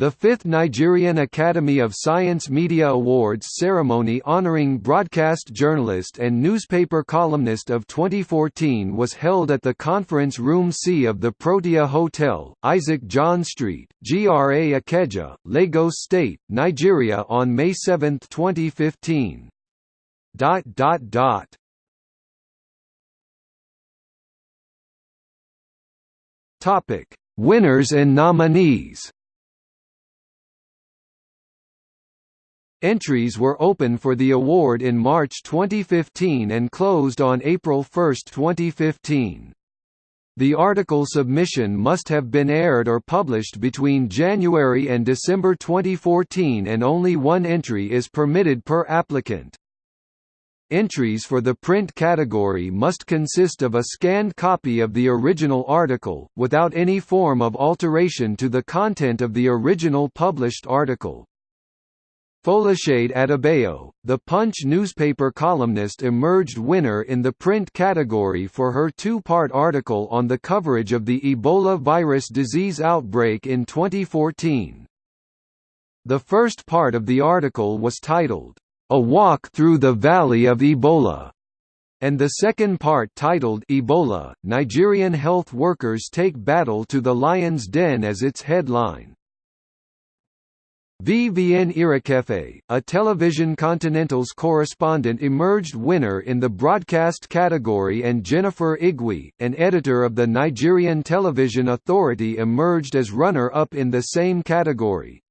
The fifth Nigerian Academy of Science Media Awards ceremony honoring broadcast journalist and newspaper columnist of 2014 was held at the Conference Room C of the Protea Hotel, Isaac John Street, GRA Ikeja, Lagos State, Nigeria on May 7, 2015. Topic: Winners and nominees. Entries were open for the award in March 2015 and closed on April 1, 2015. The article submission must have been aired or published between January and December 2014 and only one entry is permitted per applicant. Entries for the print category must consist of a scanned copy of the original article, without any form of alteration to the content of the original published article. Folashade Adebayo, the Punch newspaper columnist emerged winner in the print category for her two-part article on the coverage of the Ebola virus disease outbreak in 2014. The first part of the article was titled, A Walk Through the Valley of Ebola, and the second part titled Ebola, Nigerian Health Workers Take Battle to the Lion's Den as its headline. Vvn Irakefe, a Television Continental's correspondent emerged winner in the broadcast category and Jennifer Igwe, an editor of the Nigerian Television Authority emerged as runner-up in the same category.